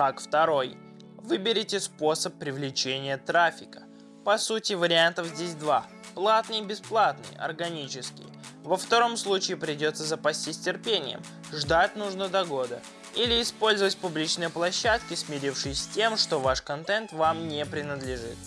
Шаг второй. Выберите способ привлечения трафика. По сути вариантов здесь два. Платный и бесплатный, органический. Во втором случае придется запастись терпением, ждать нужно до года. Или использовать публичные площадки, смирившись с тем, что ваш контент вам не принадлежит.